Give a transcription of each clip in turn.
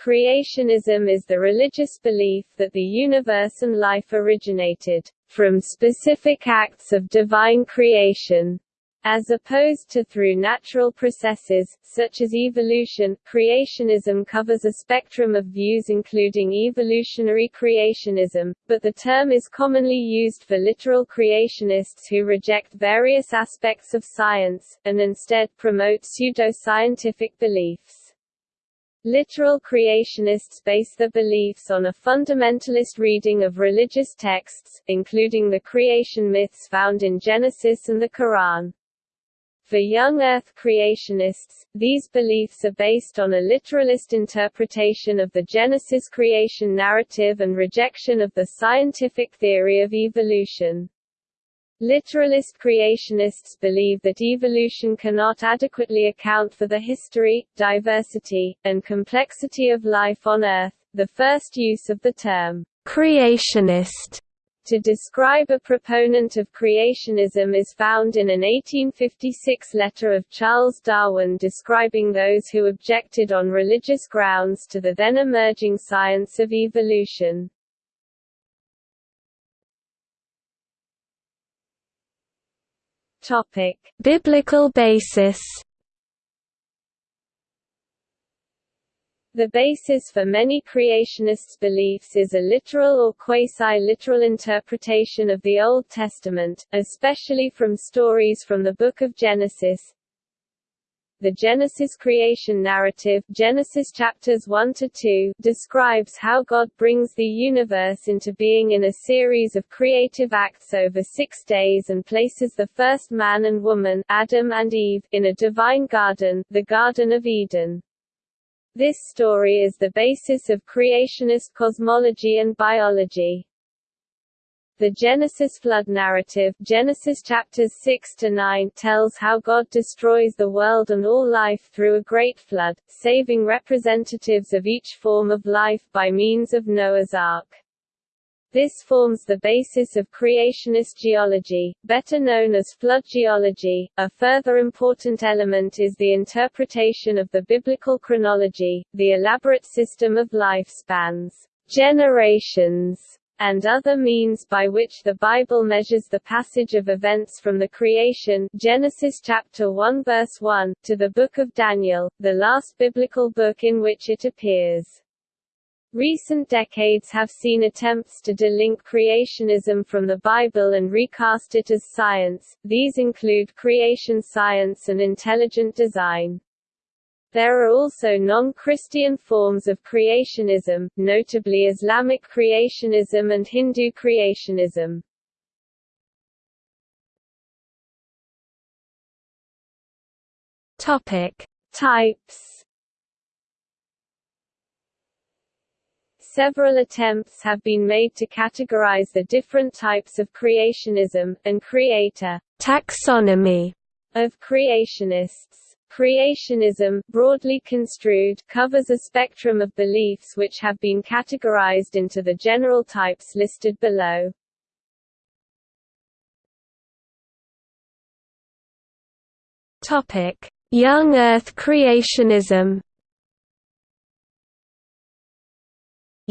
Creationism is the religious belief that the universe and life originated from specific acts of divine creation, as opposed to through natural processes, such as evolution. Creationism covers a spectrum of views including evolutionary creationism, but the term is commonly used for literal creationists who reject various aspects of science, and instead promote pseudo-scientific beliefs. Literal creationists base their beliefs on a fundamentalist reading of religious texts, including the creation myths found in Genesis and the Quran. For young Earth creationists, these beliefs are based on a literalist interpretation of the Genesis creation narrative and rejection of the scientific theory of evolution. Literalist creationists believe that evolution cannot adequately account for the history, diversity, and complexity of life on Earth. The first use of the term creationist to describe a proponent of creationism is found in an 1856 letter of Charles Darwin describing those who objected on religious grounds to the then emerging science of evolution. Topic: Biblical basis. The basis for many creationists' beliefs is a literal or quasi-literal interpretation of the Old Testament, especially from stories from the Book of Genesis, the Genesis creation narrative Genesis chapters 1 to 2 describes how God brings the universe into being in a series of creative acts over 6 days and places the first man and woman Adam and Eve in a divine garden, the Garden of Eden. This story is the basis of creationist cosmology and biology. The Genesis flood narrative Genesis chapters 6 to 9 tells how God destroys the world and all life through a great flood, saving representatives of each form of life by means of Noah's Ark. This forms the basis of creationist geology, better known as flood geology. A further important element is the interpretation of the biblical chronology, the elaborate system of lifespans, generations, and other means by which the Bible measures the passage of events from the creation Genesis chapter 1 verse 1 to the book of Daniel, the last biblical book in which it appears. Recent decades have seen attempts to delink creationism from the Bible and recast it as science, these include creation science and intelligent design. There are also non-Christian forms of creationism, notably Islamic creationism and Hindu creationism. Topic: Types Several attempts have been made to categorize the different types of creationism, and create a taxonomy of creationists. Creationism, broadly construed, covers a spectrum of beliefs which have been categorized into the general types listed below. Topic: Young Earth creationism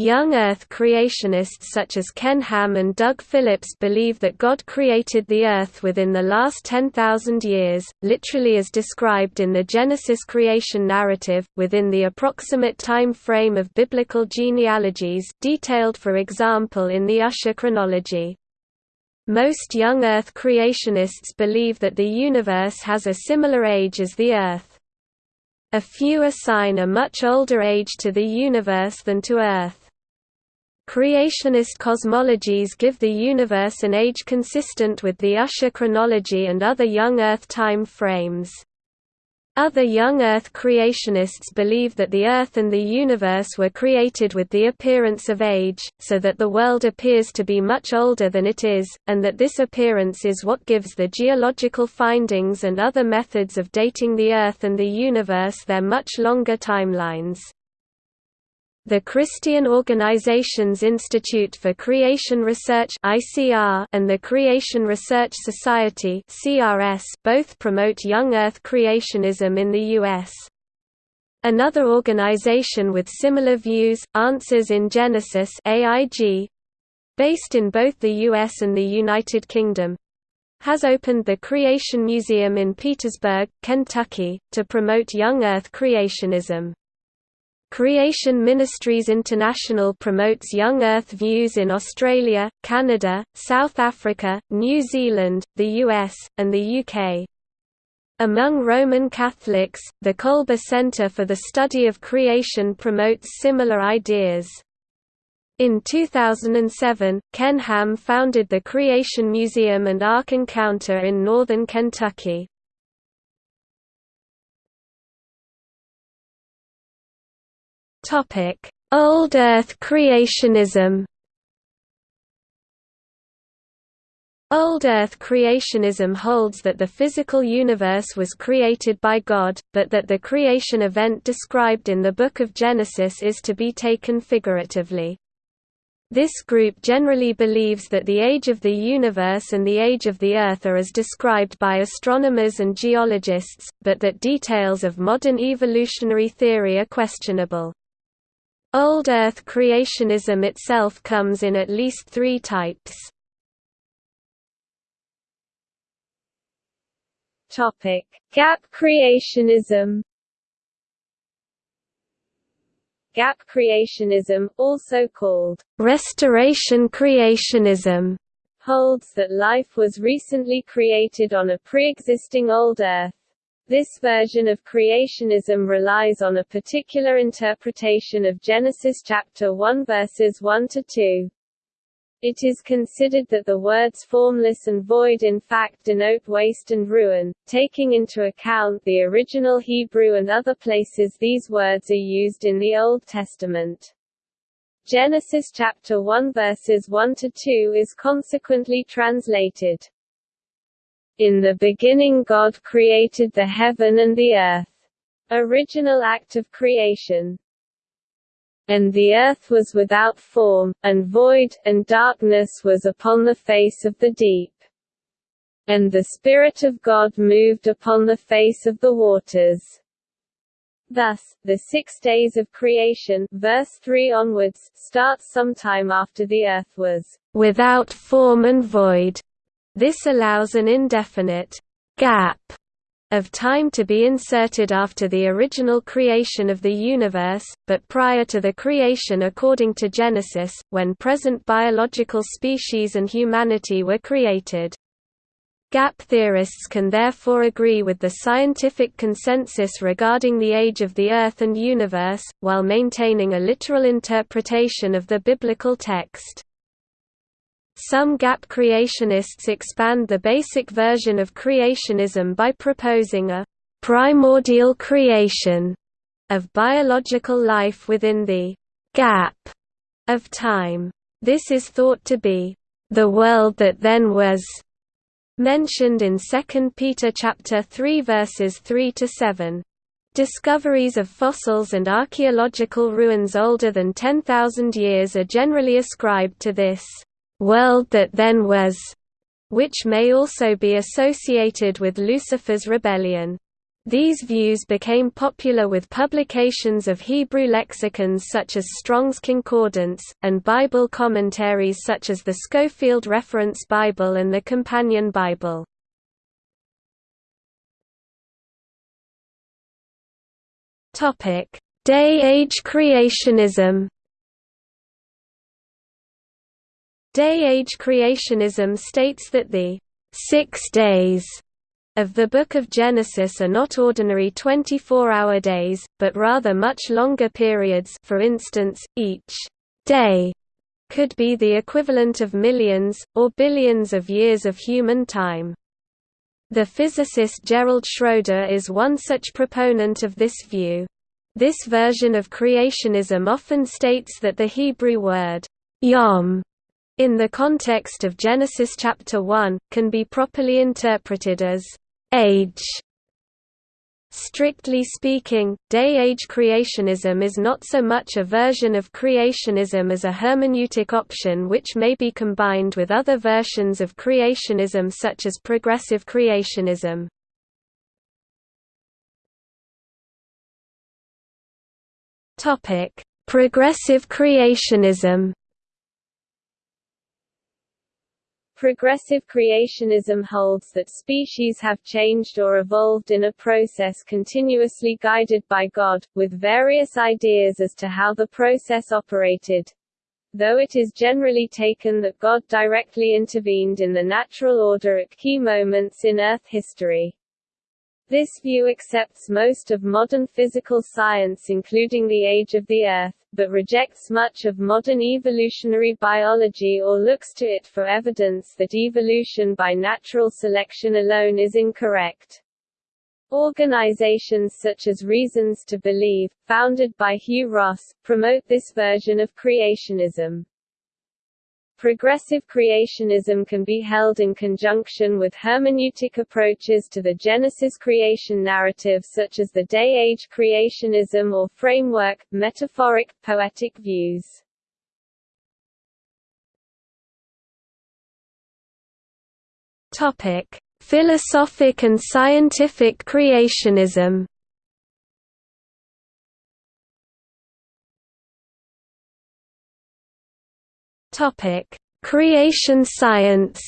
Young Earth creationists such as Ken Ham and Doug Phillips believe that God created the Earth within the last 10,000 years, literally as described in the Genesis creation narrative, within the approximate time frame of biblical genealogies detailed for example in the Ussher chronology. Most young Earth creationists believe that the universe has a similar age as the Earth. A few assign a much older age to the universe than to Earth. Creationist cosmologies give the universe an age consistent with the Ussher chronology and other young Earth time frames. Other young Earth creationists believe that the Earth and the universe were created with the appearance of age, so that the world appears to be much older than it is, and that this appearance is what gives the geological findings and other methods of dating the Earth and the universe their much longer timelines. The Christian Organizations Institute for Creation Research and the Creation Research Society both promote young Earth creationism in the U.S. Another organization with similar views, Answers in Genesis based in both the US and the United Kingdom, has opened the Creation Museum in Petersburg, Kentucky, to promote young Earth creationism. Creation Ministries International promotes young Earth views in Australia, Canada, South Africa, New Zealand, the US, and the UK. Among Roman Catholics, the Kolbe Center for the Study of Creation promotes similar ideas. In 2007, Ken Ham founded the Creation Museum and Ark Encounter in northern Kentucky. Old Earth creationism Old Earth creationism holds that the physical universe was created by God, but that the creation event described in the Book of Genesis is to be taken figuratively. This group generally believes that the age of the universe and the age of the Earth are as described by astronomers and geologists, but that details of modern evolutionary theory are questionable. Old Earth creationism itself comes in at least three types. Gap creationism. Gap creationism, also called restoration creationism, holds that life was recently created on a pre-existing old Earth. This version of creationism relies on a particular interpretation of Genesis chapter 1 verses 1 to 2. It is considered that the words formless and void in fact denote waste and ruin, taking into account the original Hebrew and other places these words are used in the Old Testament. Genesis chapter 1 verses 1 to 2 is consequently translated, in the beginning God created the heaven and the earth. Original act of creation. And the earth was without form, and void, and darkness was upon the face of the deep. And the Spirit of God moved upon the face of the waters. Thus, the six days of creation verse 3 onwards, starts sometime after the earth was without form and void, this allows an indefinite gap of time to be inserted after the original creation of the universe, but prior to the creation according to Genesis, when present biological species and humanity were created. Gap theorists can therefore agree with the scientific consensus regarding the age of the Earth and universe, while maintaining a literal interpretation of the biblical text. Some gap creationists expand the basic version of creationism by proposing a primordial creation of biological life within the gap of time. This is thought to be the world that then was mentioned in 2 Peter chapter 3 verses 3 to 7. Discoveries of fossils and archaeological ruins older than 10,000 years are generally ascribed to this world that then was, which may also be associated with Lucifer's rebellion. These views became popular with publications of Hebrew lexicons such as Strong's Concordance, and Bible commentaries such as the Scofield Reference Bible and the Companion Bible. Day-age creationism Day-age creationism states that the six days of the Book of Genesis are not ordinary 24-hour days, but rather much longer periods for instance, each day could be the equivalent of millions, or billions of years of human time. The physicist Gerald Schroeder is one such proponent of this view. This version of creationism often states that the Hebrew word, yom in the context of Genesis chapter 1, can be properly interpreted as age. Strictly speaking, day-age creationism is not so much a version of creationism as a hermeneutic option which may be combined with other versions of creationism such as progressive creationism. Progressive creationism Progressive creationism holds that species have changed or evolved in a process continuously guided by God, with various ideas as to how the process operated. Though it is generally taken that God directly intervened in the natural order at key moments in Earth history. This view accepts most of modern physical science including the age of the Earth, but rejects much of modern evolutionary biology or looks to it for evidence that evolution by natural selection alone is incorrect. Organizations such as Reasons to Believe, founded by Hugh Ross, promote this version of creationism. Progressive creationism can be held in conjunction with hermeneutic approaches to the Genesis creation narrative such as the day-age creationism or framework, metaphoric, poetic views. Philosophic and scientific creationism. Topic: Creation science.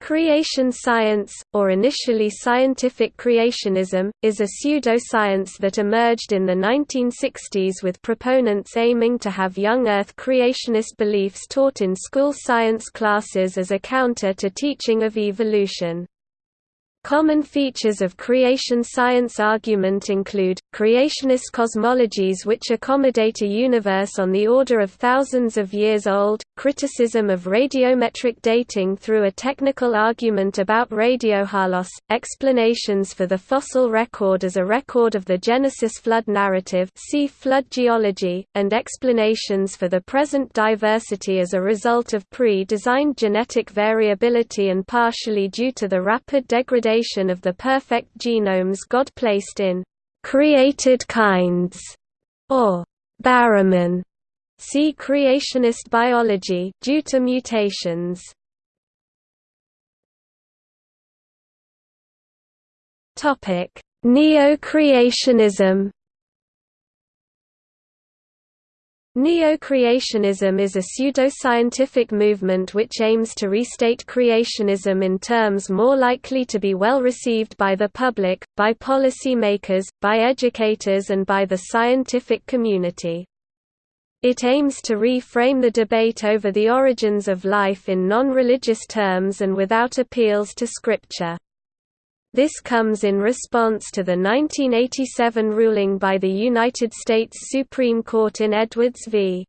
Creation science, or initially scientific creationism, is a pseudoscience that emerged in the 1960s with proponents aiming to have young Earth creationist beliefs taught in school science classes as a counter to teaching of evolution. Common features of creation science argument include, creationist cosmologies which accommodate a universe on the order of thousands of years old, criticism of radiometric dating through a technical argument about radiohalos, explanations for the fossil record as a record of the Genesis flood narrative see flood geology, and explanations for the present diversity as a result of pre-designed genetic variability and partially due to the rapid degradation of the perfect genomes God placed in created kinds, or baramins. See creationist biology due to mutations. Topic: Neo-creationism Neo-creationism is a pseudo-scientific movement which aims to restate creationism in terms more likely to be well received by the public, by policy makers, by educators and by the scientific community. It aims to reframe the debate over the origins of life in non-religious terms and without appeals to scripture. This comes in response to the 1987 ruling by the United States Supreme Court in Edwards v.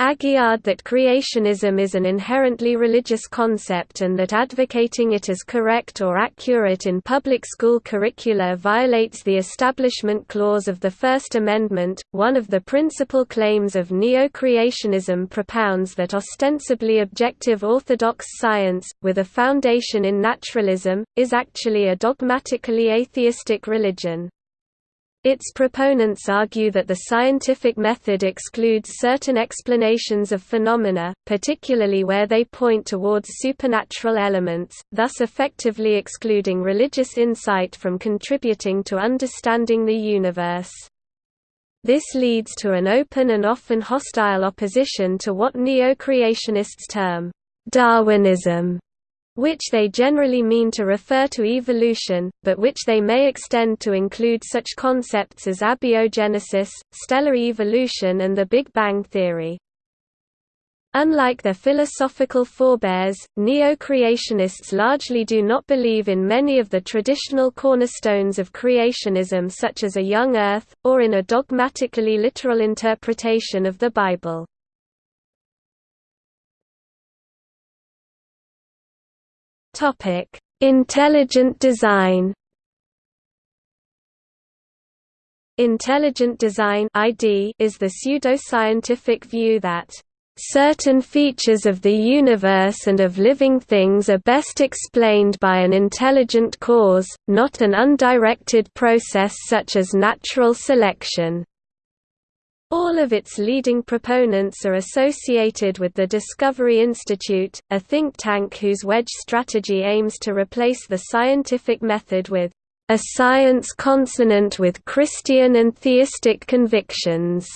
Aguillard that creationism is an inherently religious concept and that advocating it as correct or accurate in public school curricula violates the Establishment Clause of the First Amendment. One of the principal claims of neo creationism propounds that ostensibly objective orthodox science, with a foundation in naturalism, is actually a dogmatically atheistic religion. Its proponents argue that the scientific method excludes certain explanations of phenomena, particularly where they point towards supernatural elements, thus effectively excluding religious insight from contributing to understanding the universe. This leads to an open and often hostile opposition to what neo-creationists term Darwinism which they generally mean to refer to evolution, but which they may extend to include such concepts as abiogenesis, stellar evolution and the Big Bang theory. Unlike their philosophical forebears, neo-creationists largely do not believe in many of the traditional cornerstones of creationism such as a young earth, or in a dogmatically literal interpretation of the Bible. Topic: Intelligent design. Intelligent design (ID) is the pseudo-scientific view that certain features of the universe and of living things are best explained by an intelligent cause, not an undirected process such as natural selection. All of its leading proponents are associated with the Discovery Institute, a think tank whose wedge strategy aims to replace the scientific method with a science consonant with Christian and theistic convictions,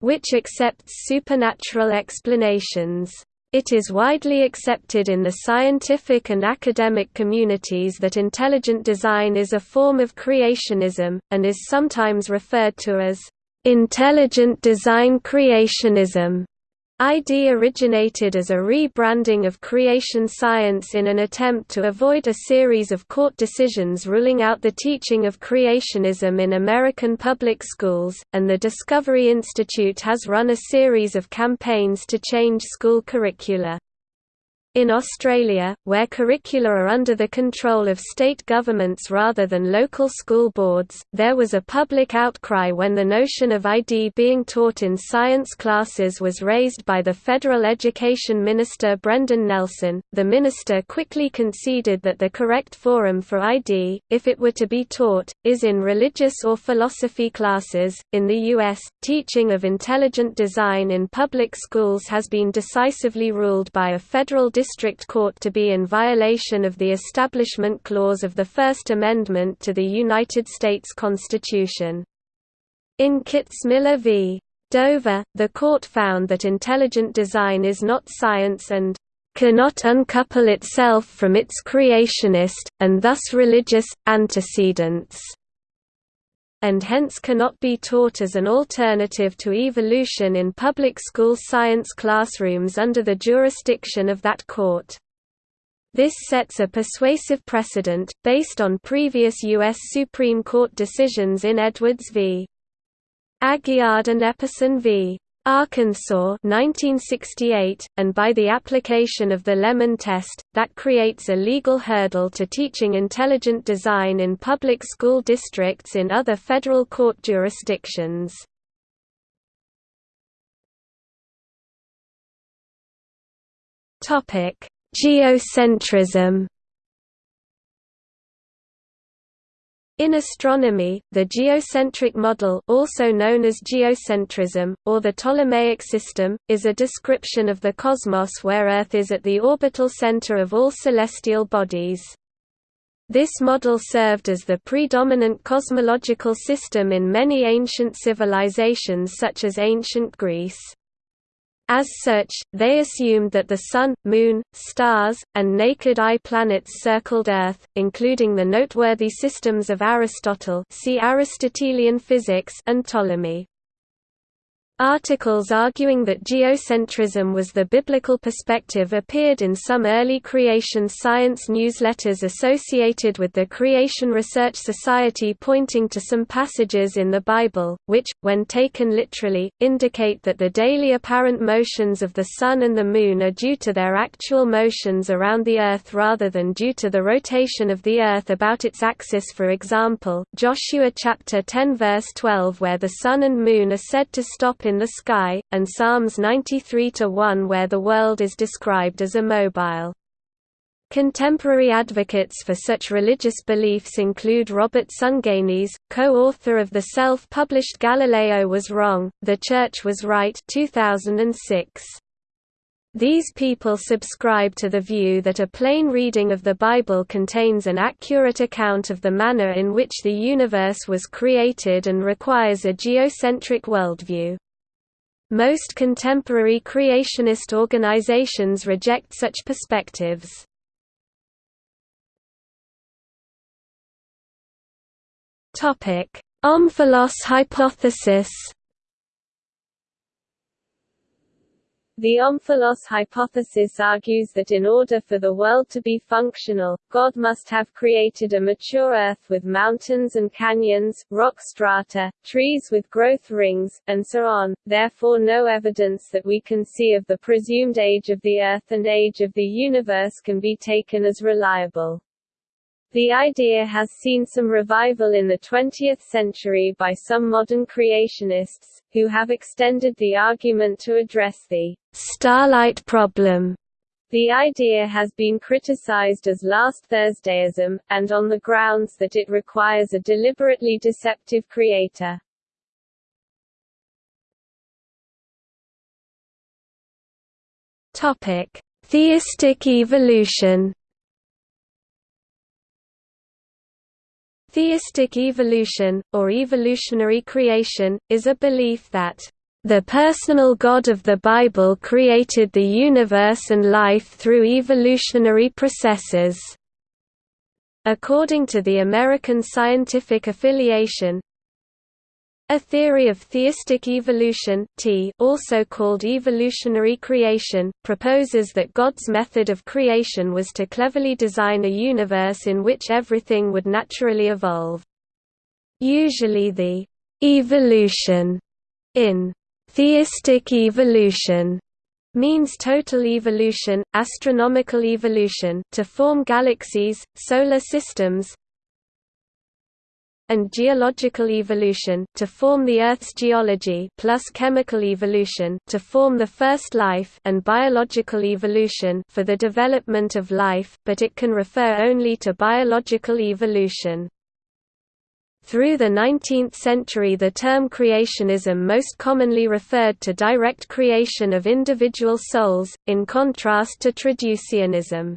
which accepts supernatural explanations. It is widely accepted in the scientific and academic communities that intelligent design is a form of creationism, and is sometimes referred to as intelligent design creationism. ID originated as a rebranding of creation science in an attempt to avoid a series of court decisions ruling out the teaching of creationism in American public schools, and the Discovery Institute has run a series of campaigns to change school curricula. In Australia, where curricula are under the control of state governments rather than local school boards, there was a public outcry when the notion of ID being taught in science classes was raised by the federal education minister Brendan Nelson. The minister quickly conceded that the correct forum for ID, if it were to be taught, is in religious or philosophy classes. In the U.S., teaching of intelligent design in public schools has been decisively ruled by a federal District Court to be in violation of the Establishment Clause of the First Amendment to the United States Constitution. In Kitzmiller v. Dover, the court found that intelligent design is not science and cannot uncouple itself from its creationist, and thus religious, antecedents and hence cannot be taught as an alternative to evolution in public school science classrooms under the jurisdiction of that court. This sets a persuasive precedent, based on previous U.S. Supreme Court decisions in Edwards v. Aguillard and Epperson v. Arkansas 1968, and by the application of the Lemon test, that creates a legal hurdle to teaching intelligent design in public school districts in other federal court jurisdictions. Geocentrism In astronomy, the geocentric model also known as geocentrism, or the Ptolemaic system, is a description of the cosmos where Earth is at the orbital center of all celestial bodies. This model served as the predominant cosmological system in many ancient civilizations such as ancient Greece. As such, they assumed that the Sun, Moon, stars, and naked eye planets circled Earth, including the noteworthy systems of Aristotle see Aristotelian physics and Ptolemy. Articles arguing that geocentrism was the biblical perspective appeared in some early creation science newsletters associated with the Creation Research Society pointing to some passages in the Bible, which, when taken literally, indicate that the daily apparent motions of the Sun and the Moon are due to their actual motions around the Earth rather than due to the rotation of the Earth about its axis. For example, Joshua chapter 10 verse 12 where the Sun and Moon are said to stop in in the sky, and Psalms 93-1 where the world is described as immobile. Contemporary advocates for such religious beliefs include Robert Sungenis, co-author of the self-published Galileo Was Wrong, The Church Was Right 2006. These people subscribe to the view that a plain reading of the Bible contains an accurate account of the manner in which the universe was created and requires a geocentric worldview. Most contemporary creationist organizations reject such perspectives. Omphalos hypothesis The Omphalos hypothesis argues that in order for the world to be functional, God must have created a mature Earth with mountains and canyons, rock strata, trees with growth rings, and so on, therefore no evidence that we can see of the presumed age of the Earth and age of the universe can be taken as reliable. The idea has seen some revival in the 20th century by some modern creationists, who have extended the argument to address the starlight problem. The idea has been criticized as last Thursdayism, and on the grounds that it requires a deliberately deceptive creator. Topic: Theistic evolution. Theistic evolution, or evolutionary creation, is a belief that the personal God of the Bible created the universe and life through evolutionary processes. According to the American Scientific Affiliation, a theory of theistic evolution t also called evolutionary creation, proposes that God's method of creation was to cleverly design a universe in which everything would naturally evolve. Usually the «evolution» in «theistic evolution» means total evolution, astronomical evolution to form galaxies, solar systems, and geological evolution to form the Earth's geology plus chemical evolution to form the first life and biological evolution for the development of life, but it can refer only to biological evolution. Through the 19th century the term creationism most commonly referred to direct creation of individual souls, in contrast to traducianism.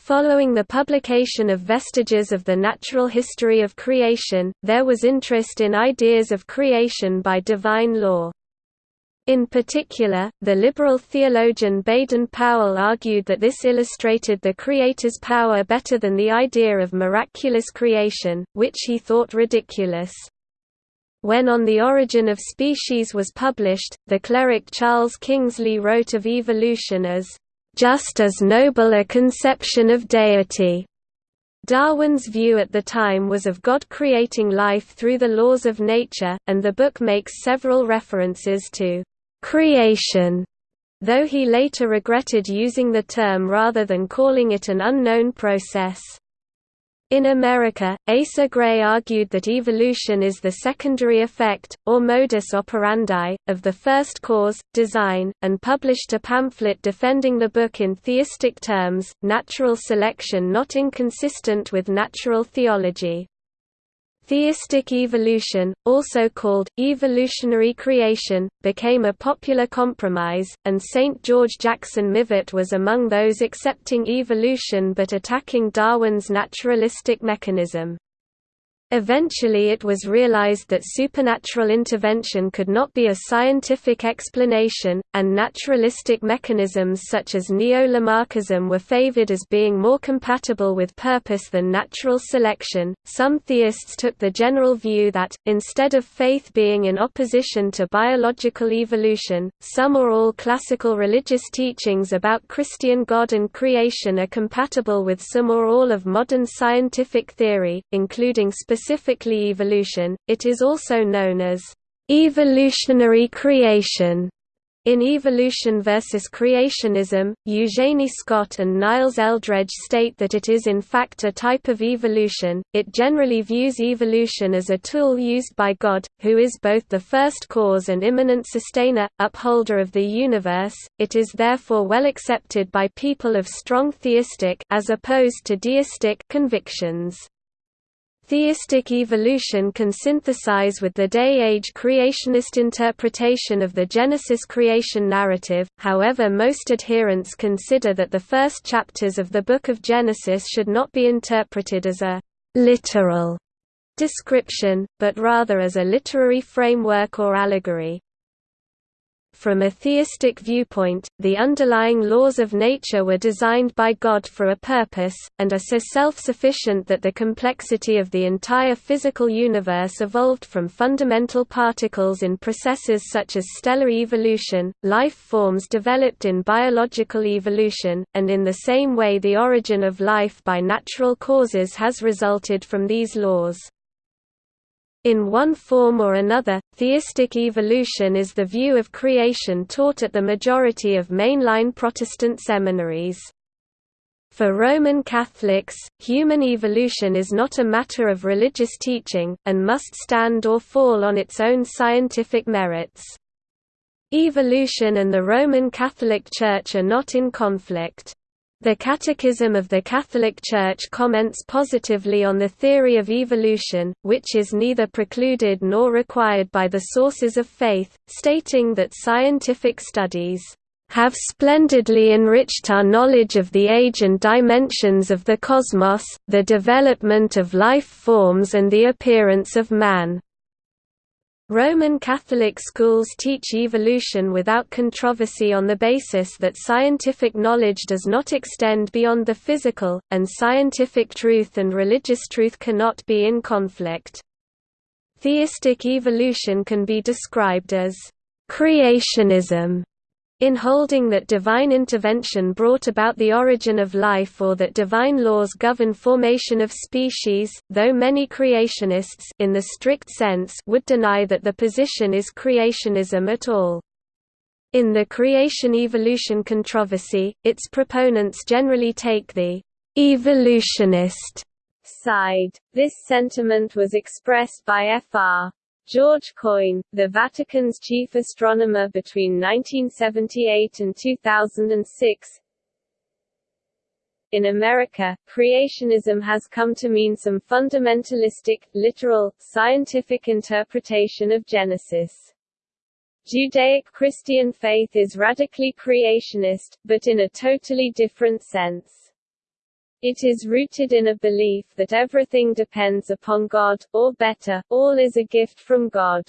Following the publication of Vestiges of the Natural History of Creation, there was interest in ideas of creation by divine law. In particular, the liberal theologian Baden-Powell argued that this illustrated the Creator's power better than the idea of miraculous creation, which he thought ridiculous. When On the Origin of Species was published, the cleric Charles Kingsley wrote of evolution as just as noble a conception of deity. Darwin's view at the time was of God creating life through the laws of nature, and the book makes several references to creation, though he later regretted using the term rather than calling it an unknown process. In America, Asa Gray argued that evolution is the secondary effect, or modus operandi, of the first cause, design, and published a pamphlet defending the book in theistic terms, natural selection not inconsistent with natural theology. Theistic evolution, also called, evolutionary creation, became a popular compromise, and St. George Jackson Mivart was among those accepting evolution but attacking Darwin's naturalistic mechanism. Eventually it was realized that supernatural intervention could not be a scientific explanation, and naturalistic mechanisms such as neo-Lamarckism were favored as being more compatible with purpose than natural selection. Some theists took the general view that, instead of faith being in opposition to biological evolution, some or all classical religious teachings about Christian God and creation are compatible with some or all of modern scientific theory, including specific specifically evolution, it is also known as evolutionary creation. In Evolution versus Creationism, Eugenie Scott and Niles Eldredge state that it is in fact a type of evolution. It generally views evolution as a tool used by God, who is both the first cause and immanent sustainer, upholder of the universe. It is therefore well accepted by people of strong theistic as opposed to deistic convictions. Theistic evolution can synthesize with the day-age creationist interpretation of the Genesis creation narrative, however most adherents consider that the first chapters of the Book of Genesis should not be interpreted as a «literal» description, but rather as a literary framework or allegory. From a theistic viewpoint, the underlying laws of nature were designed by God for a purpose, and are so self-sufficient that the complexity of the entire physical universe evolved from fundamental particles in processes such as stellar evolution, life forms developed in biological evolution, and in the same way the origin of life by natural causes has resulted from these laws. In one form or another, theistic evolution is the view of creation taught at the majority of mainline Protestant seminaries. For Roman Catholics, human evolution is not a matter of religious teaching, and must stand or fall on its own scientific merits. Evolution and the Roman Catholic Church are not in conflict. The Catechism of the Catholic Church comments positively on the theory of evolution, which is neither precluded nor required by the sources of faith, stating that scientific studies have splendidly enriched our knowledge of the age and dimensions of the cosmos, the development of life forms and the appearance of man. Roman Catholic schools teach evolution without controversy on the basis that scientific knowledge does not extend beyond the physical, and scientific truth and religious truth cannot be in conflict. Theistic evolution can be described as creationism in holding that divine intervention brought about the origin of life or that divine laws govern formation of species, though many creationists in the strict sense would deny that the position is creationism at all. In the creation-evolution controversy, its proponents generally take the «evolutionist» side. This sentiment was expressed by Fr. George Coyne, the Vatican's chief astronomer between 1978 and 2006. In America, creationism has come to mean some fundamentalistic, literal, scientific interpretation of Genesis. Judaic Christian faith is radically creationist, but in a totally different sense. It is rooted in a belief that everything depends upon God, or better, all is a gift from God.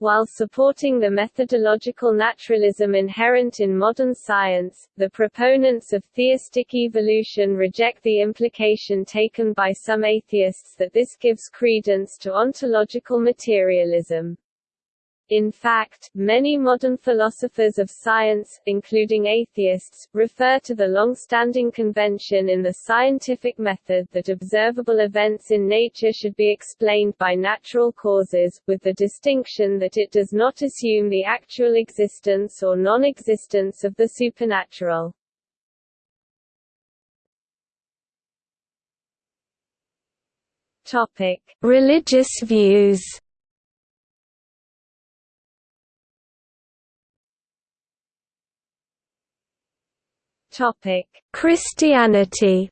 While supporting the methodological naturalism inherent in modern science, the proponents of theistic evolution reject the implication taken by some atheists that this gives credence to ontological materialism. In fact, many modern philosophers of science, including atheists, refer to the long-standing convention in the scientific method that observable events in nature should be explained by natural causes, with the distinction that it does not assume the actual existence or non-existence of the supernatural. Topic: Religious views. Topic: Christianity.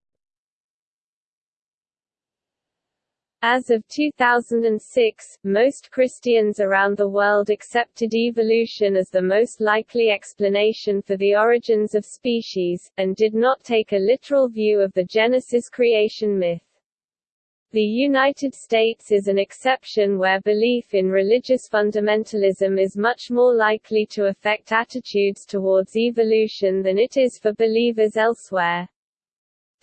As of 2006, most Christians around the world accepted evolution as the most likely explanation for the origins of species, and did not take a literal view of the Genesis creation myth. The United States is an exception where belief in religious fundamentalism is much more likely to affect attitudes towards evolution than it is for believers elsewhere.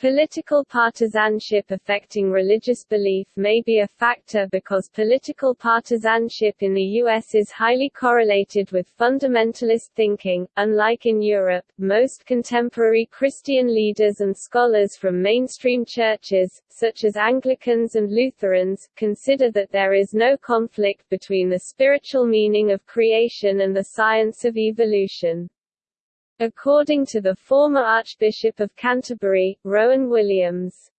Political partisanship affecting religious belief may be a factor because political partisanship in the U.S. is highly correlated with fundamentalist thinking. Unlike in Europe, most contemporary Christian leaders and scholars from mainstream churches, such as Anglicans and Lutherans, consider that there is no conflict between the spiritual meaning of creation and the science of evolution. According to the former Archbishop of Canterbury, Rowan Williams,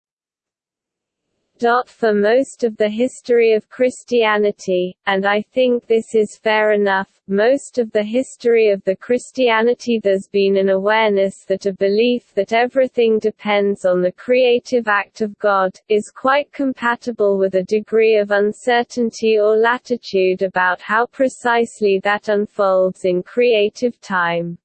for most of the history of Christianity, and I think this is fair enough, most of the history of the Christianity there's been an awareness that a belief that everything depends on the creative act of God, is quite compatible with a degree of uncertainty or latitude about how precisely that unfolds in creative time.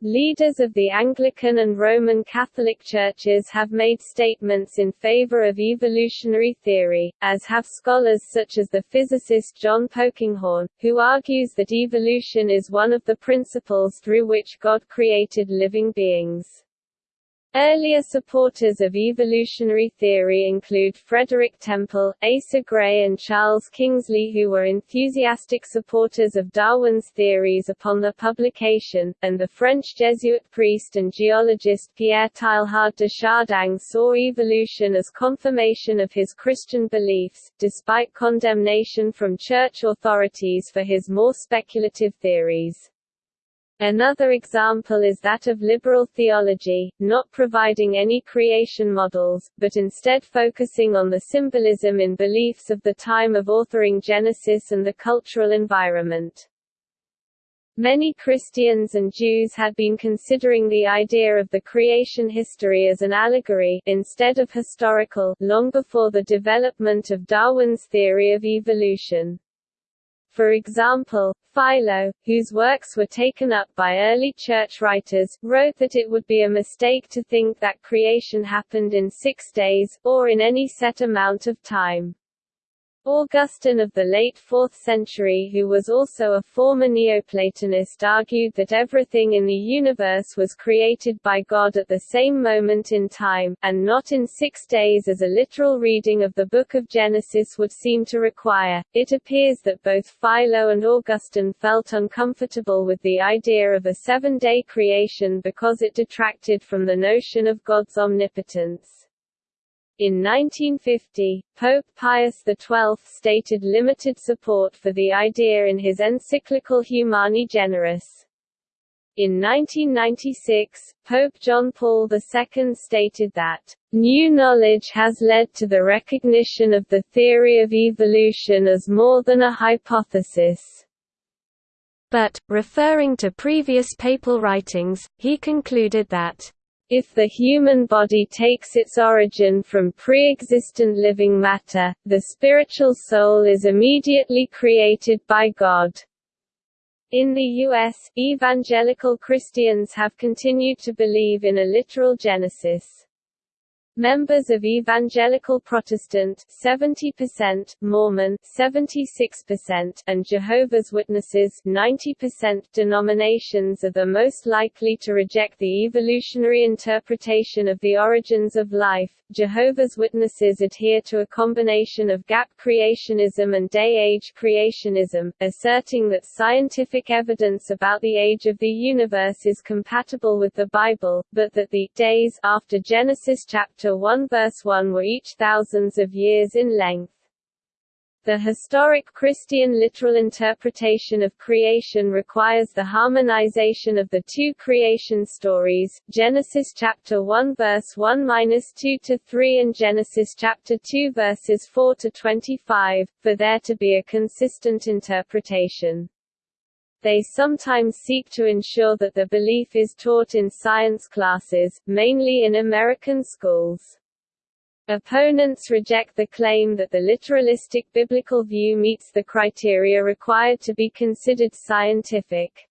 Leaders of the Anglican and Roman Catholic churches have made statements in favor of evolutionary theory, as have scholars such as the physicist John Polkinghorne, who argues that evolution is one of the principles through which God created living beings. Earlier supporters of evolutionary theory include Frederick Temple, Asa Gray and Charles Kingsley who were enthusiastic supporters of Darwin's theories upon their publication, and the French Jesuit priest and geologist Pierre Teilhard de Chardin saw evolution as confirmation of his Christian beliefs, despite condemnation from church authorities for his more speculative theories. Another example is that of liberal theology, not providing any creation models, but instead focusing on the symbolism in beliefs of the time of authoring Genesis and the cultural environment. Many Christians and Jews had been considering the idea of the creation history as an allegory, instead of historical, long before the development of Darwin's theory of evolution. For example, Philo, whose works were taken up by early church writers, wrote that it would be a mistake to think that creation happened in six days, or in any set amount of time. Augustine of the late 4th century who was also a former Neoplatonist argued that everything in the universe was created by God at the same moment in time, and not in six days as a literal reading of the Book of Genesis would seem to require. It appears that both Philo and Augustine felt uncomfortable with the idea of a seven-day creation because it detracted from the notion of God's omnipotence. In 1950, Pope Pius XII stated limited support for the idea in his encyclical Humani Generis. In 1996, Pope John Paul II stated that, "...new knowledge has led to the recognition of the theory of evolution as more than a hypothesis." But, referring to previous papal writings, he concluded that if the human body takes its origin from pre-existent living matter, the spiritual soul is immediately created by God. In the U.S., evangelical Christians have continued to believe in a literal genesis. Members of Evangelical Protestant 70%, Mormon 76%, and Jehovah's Witnesses 90% denominations are the most likely to reject the evolutionary interpretation of the origins of life. Jehovah's Witnesses adhere to a combination of gap creationism and day-age creationism, asserting that scientific evidence about the age of the universe is compatible with the Bible, but that the days after Genesis chapter chapter 1 verse 1 were each thousands of years in length. The historic Christian literal interpretation of creation requires the harmonization of the two creation stories, Genesis chapter 1 verse 1-2 to 3 and Genesis chapter 2 verses 4 to 25, for there to be a consistent interpretation. They sometimes seek to ensure that the belief is taught in science classes, mainly in American schools. Opponents reject the claim that the literalistic biblical view meets the criteria required to be considered scientific.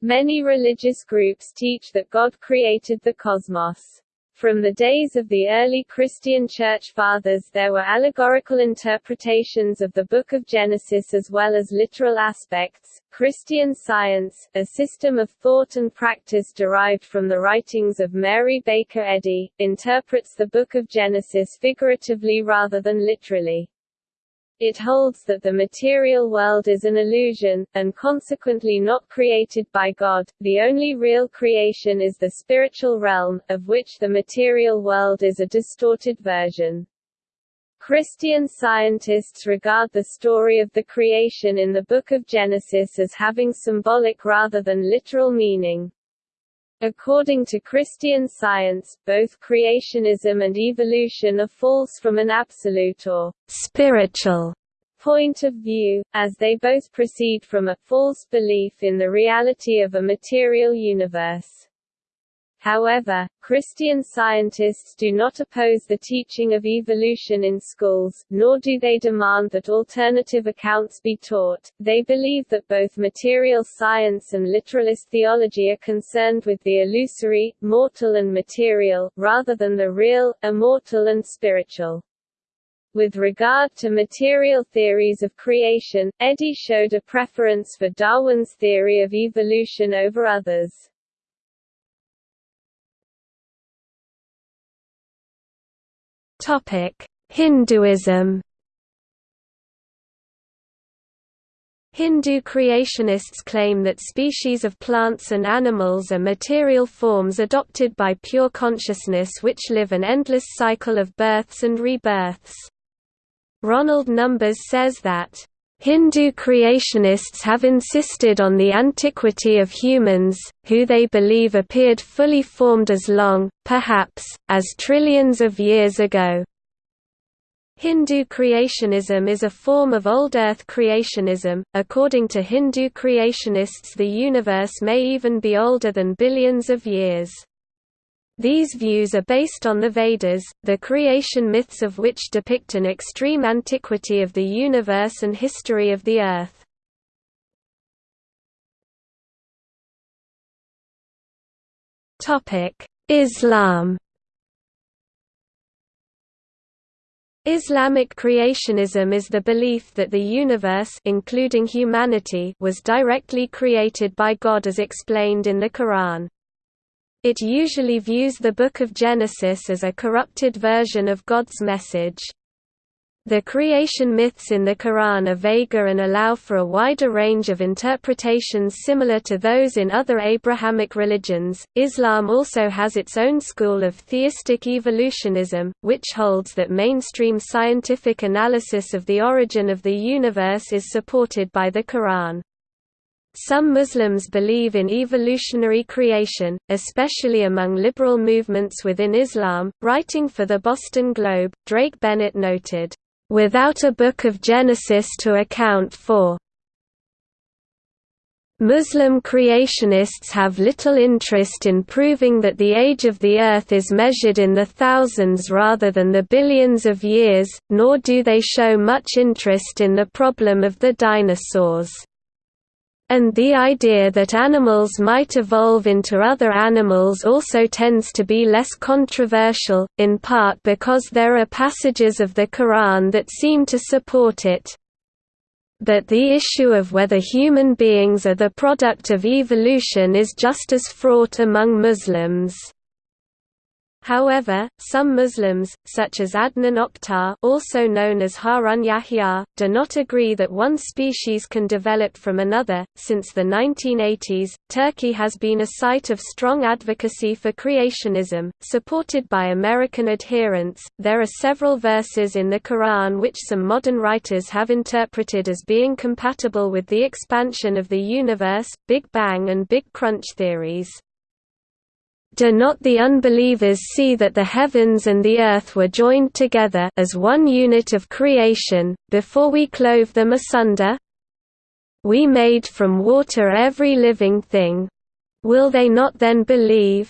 Many religious groups teach that God created the cosmos. From the days of the early Christian Church Fathers there were allegorical interpretations of the Book of Genesis as well as literal aspects. Christian Science, a system of thought and practice derived from the writings of Mary Baker Eddy, interprets the Book of Genesis figuratively rather than literally. It holds that the material world is an illusion, and consequently not created by God. The only real creation is the spiritual realm, of which the material world is a distorted version. Christian scientists regard the story of the creation in the Book of Genesis as having symbolic rather than literal meaning. According to Christian Science, both creationism and evolution are false from an absolute or spiritual point of view, as they both proceed from a false belief in the reality of a material universe. However, Christian scientists do not oppose the teaching of evolution in schools, nor do they demand that alternative accounts be taught. They believe that both material science and literalist theology are concerned with the illusory, mortal and material, rather than the real, immortal and spiritual. With regard to material theories of creation, Eddy showed a preference for Darwin's theory of evolution over others. Hinduism Hindu creationists claim that species of plants and animals are material forms adopted by pure consciousness which live an endless cycle of births and rebirths. Ronald Numbers says that Hindu creationists have insisted on the antiquity of humans, who they believe appeared fully formed as long, perhaps, as trillions of years ago. Hindu creationism is a form of old Earth creationism. According to Hindu creationists, the universe may even be older than billions of years. These views are based on the Vedas, the creation myths of which depict an extreme antiquity of the universe and history of the Earth. Islam Islamic creationism is the belief that the universe including humanity was directly created by God as explained in the Quran. It usually views the Book of Genesis as a corrupted version of God's message. The creation myths in the Quran are vaguer and allow for a wider range of interpretations similar to those in other Abrahamic religions. Islam also has its own school of theistic evolutionism, which holds that mainstream scientific analysis of the origin of the universe is supported by the Quran. Some Muslims believe in evolutionary creation, especially among liberal movements within Islam. Writing for the Boston Globe, Drake Bennett noted, without a book of Genesis to account for. Muslim creationists have little interest in proving that the age of the Earth is measured in the thousands rather than the billions of years, nor do they show much interest in the problem of the dinosaurs and the idea that animals might evolve into other animals also tends to be less controversial, in part because there are passages of the Quran that seem to support it. But the issue of whether human beings are the product of evolution is just as fraught among Muslims. However, some Muslims, such as Adnan Oktar also known as Harun Yahya, do not agree that one species can develop from another. Since the 1980s, Turkey has been a site of strong advocacy for creationism, supported by American adherents. There are several verses in the Quran which some modern writers have interpreted as being compatible with the expansion of the universe, Big Bang and Big Crunch theories. Do not the unbelievers see that the heavens and the earth were joined together as one unit of creation, before we clove them asunder? We made from water every living thing. Will they not then believe?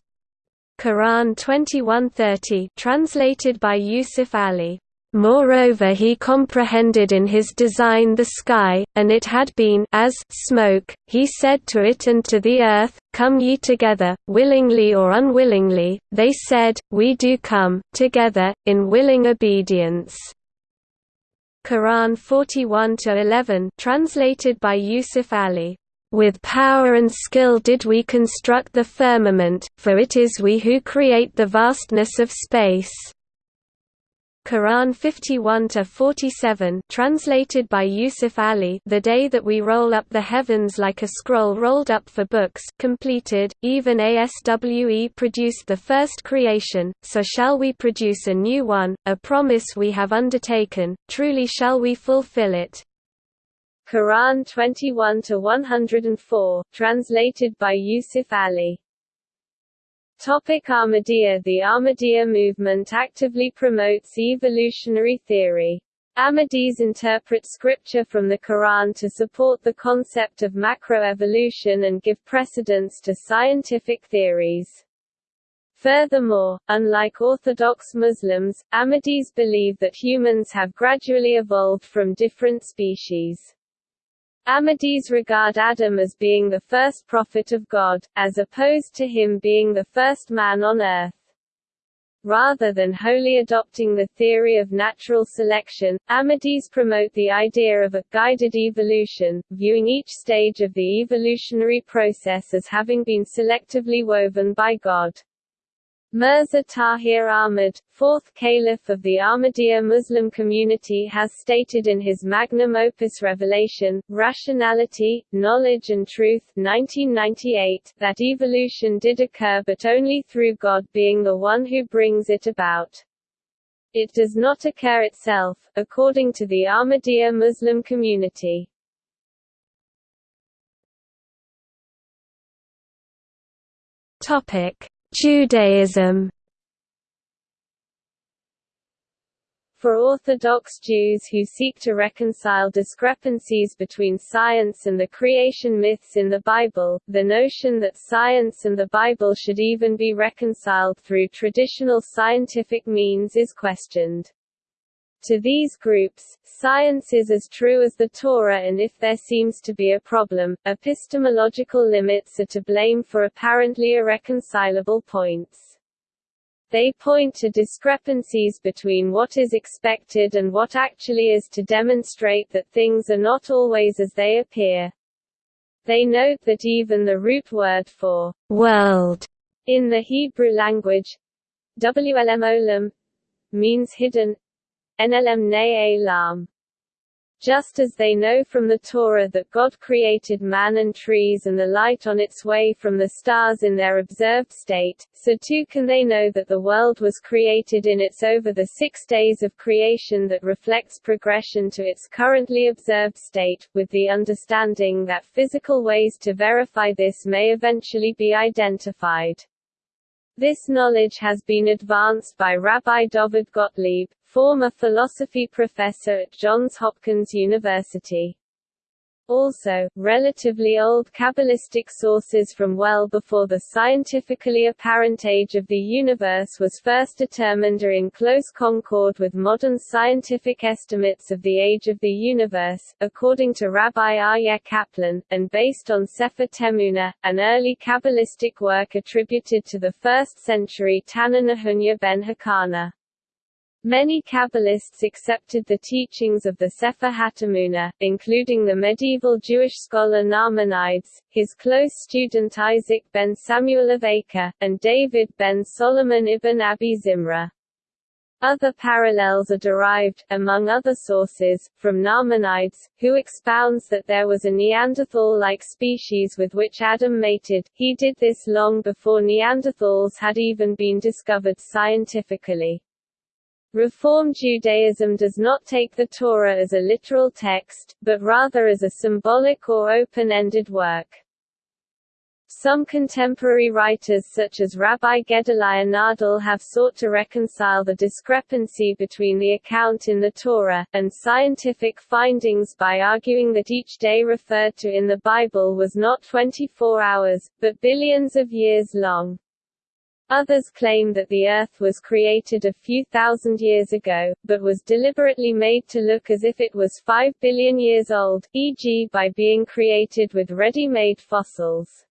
Quran 21:30 translated by Yusuf Ali Moreover he comprehended in his design the sky, and it had been as smoke, he said to it and to the earth, Come ye together, willingly or unwillingly, they said, We do come, together, in willing obedience. Quran 41-11 translated by Yusuf Ali. With power and skill did we construct the firmament, for it is we who create the vastness of space. Quran 51 to 47 translated by Yusuf Ali The day that we roll up the heavens like a scroll rolled up for books completed even ASWE produced the first creation so shall we produce a new one a promise we have undertaken truly shall we fulfill it. Quran 21 to 104 translated by Yusuf Ali Topic Ahmadiyya The Ahmadiyya movement actively promotes evolutionary theory. Ahmadis interpret scripture from the Quran to support the concept of macroevolution and give precedence to scientific theories. Furthermore, unlike Orthodox Muslims, Ahmadis believe that humans have gradually evolved from different species. Ahmadis regard Adam as being the first prophet of God, as opposed to him being the first man on earth. Rather than wholly adopting the theory of natural selection, Ahmadis promote the idea of a guided evolution, viewing each stage of the evolutionary process as having been selectively woven by God. Mirza Tahir Ahmad, fourth caliph of the Ahmadiyya Muslim community has stated in his magnum opus Revelation, Rationality, Knowledge and Truth 1998 that evolution did occur but only through God being the one who brings it about. It does not occur itself, according to the Ahmadiyya Muslim community. Topic Judaism For Orthodox Jews who seek to reconcile discrepancies between science and the creation myths in the Bible, the notion that science and the Bible should even be reconciled through traditional scientific means is questioned. To these groups, science is as true as the Torah and if there seems to be a problem, epistemological limits are to blame for apparently irreconcilable points. They point to discrepancies between what is expected and what actually is to demonstrate that things are not always as they appear. They note that even the root word for world in the Hebrew language, WLM olam, means hidden, NLM ne. Just as they know from the Torah that God created man and trees and the light on its way from the stars in their observed state, so too can they know that the world was created in its over the six days of creation that reflects progression to its currently observed state, with the understanding that physical ways to verify this may eventually be identified. This knowledge has been advanced by Rabbi David Gottlieb, former philosophy professor at Johns Hopkins University. Also, relatively old Kabbalistic sources from well before the scientifically apparent age of the universe was first determined are in close concord with modern scientific estimates of the age of the universe, according to Rabbi Aryeh Kaplan, and based on Sefer Temuna, an early Kabbalistic work attributed to the 1st century Tana ben Hakana. Many Kabbalists accepted the teachings of the Sefer HaTemuna, including the medieval Jewish scholar Nachmanides, his close student Isaac ben Samuel of Acre, and David ben Solomon ibn Abi Zimra. Other parallels are derived, among other sources, from Nachmanides, who expounds that there was a Neanderthal-like species with which Adam mated. He did this long before Neanderthals had even been discovered scientifically. Reform Judaism does not take the Torah as a literal text, but rather as a symbolic or open-ended work. Some contemporary writers such as Rabbi Gedaliah Nadel have sought to reconcile the discrepancy between the account in the Torah, and scientific findings by arguing that each day referred to in the Bible was not 24 hours, but billions of years long. Others claim that the Earth was created a few thousand years ago, but was deliberately made to look as if it was 5 billion years old, e.g. by being created with ready-made fossils.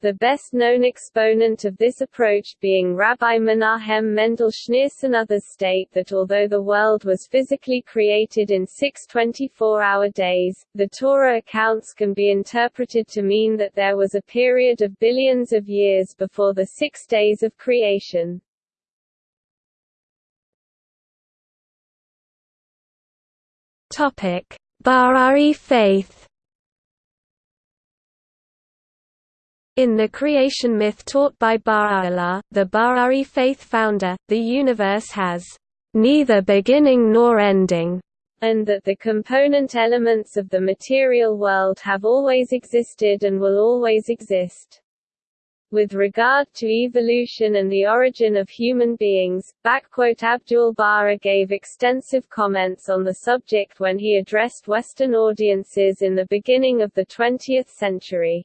The best-known exponent of this approach being Rabbi Menahem Mendel Schneerson others state that although the world was physically created in six 24-hour days, the Torah accounts can be interpreted to mean that there was a period of billions of years before the six days of creation. Topic: Baha'í faith In the creation myth taught by Baha'u'llah, the Baha'i faith founder, the universe has neither beginning nor ending, and that the component elements of the material world have always existed and will always exist. With regard to evolution and the origin of human beings, Abdul Baha gave extensive comments on the subject when he addressed Western audiences in the beginning of the 20th century.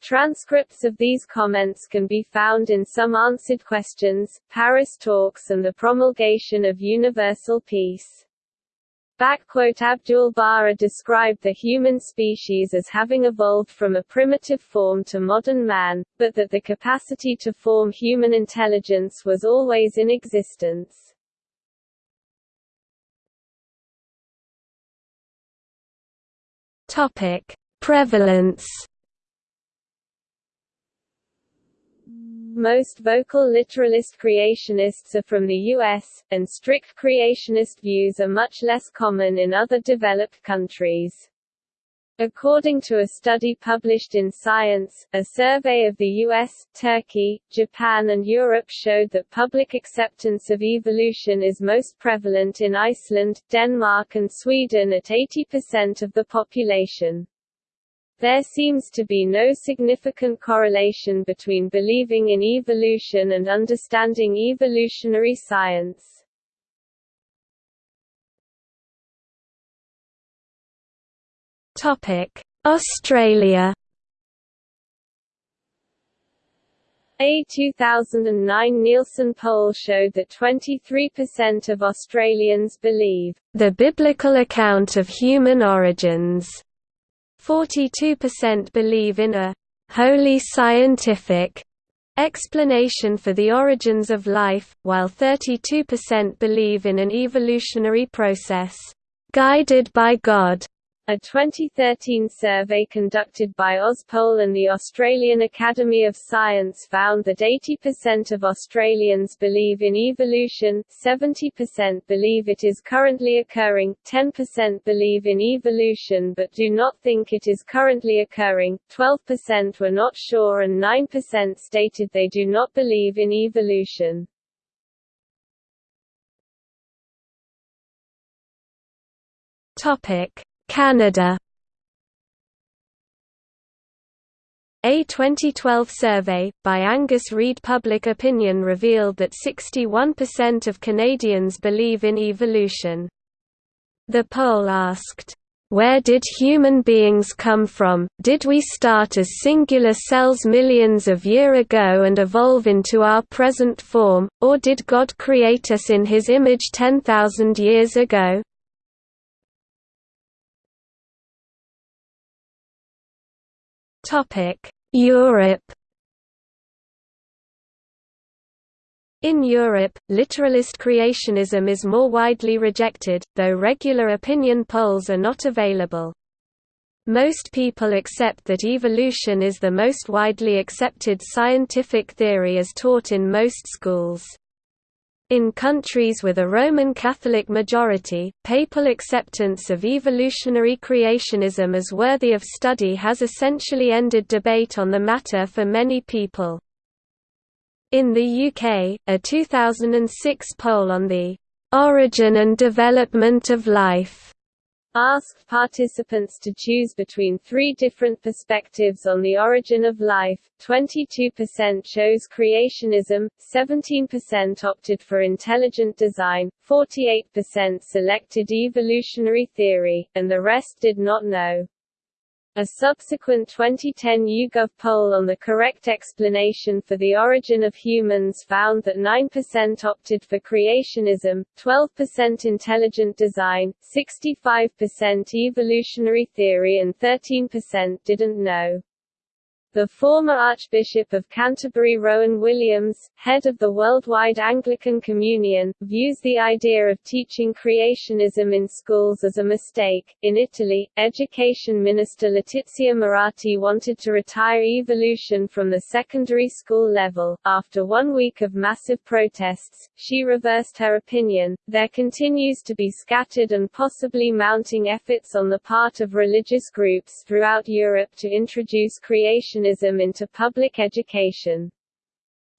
Transcripts of these comments can be found in Some Answered Questions, Paris Talks and the Promulgation of Universal Peace. Abdul Baha described the human species as having evolved from a primitive form to modern man, but that the capacity to form human intelligence was always in existence. Topic: Prevalence Most vocal literalist creationists are from the US, and strict creationist views are much less common in other developed countries. According to a study published in Science, a survey of the US, Turkey, Japan and Europe showed that public acceptance of evolution is most prevalent in Iceland, Denmark and Sweden at 80% of the population. There seems to be no significant correlation between believing in evolution and understanding evolutionary science. Topic: Australia A 2009 Nielsen poll showed that 23% of Australians believe the biblical account of human origins. 42% believe in a wholly scientific explanation for the origins of life, while 32% believe in an evolutionary process guided by God. A 2013 survey conducted by Auspoll and the Australian Academy of Science found that 80% of Australians believe in evolution, 70% believe it is currently occurring, 10% believe in evolution but do not think it is currently occurring, 12% were not sure and 9% stated they do not believe in evolution. Topic Canada A 2012 survey, by Angus Reid Public Opinion revealed that 61% of Canadians believe in evolution. The poll asked, "...where did human beings come from, did we start as singular cells millions of year ago and evolve into our present form, or did God create us in his image 10,000 years ago?" Europe In Europe, literalist creationism is more widely rejected, though regular opinion polls are not available. Most people accept that evolution is the most widely accepted scientific theory as taught in most schools. In countries with a Roman Catholic majority, papal acceptance of evolutionary creationism as worthy of study has essentially ended debate on the matter for many people. In the UK, a 2006 poll on the "'Origin and Development of Life' asked participants to choose between three different perspectives on the origin of life. 22% chose creationism, 17% opted for intelligent design, 48% selected evolutionary theory, and the rest did not know. A subsequent 2010 YouGov poll on the correct explanation for the origin of humans found that 9% opted for creationism, 12% intelligent design, 65% evolutionary theory and 13% didn't know. The former Archbishop of Canterbury Rowan Williams, head of the Worldwide Anglican Communion, views the idea of teaching creationism in schools as a mistake. In Italy, Education Minister Letizia Moratti wanted to retire evolution from the secondary school level. After one week of massive protests, she reversed her opinion. There continues to be scattered and possibly mounting efforts on the part of religious groups throughout Europe to introduce creation into public education.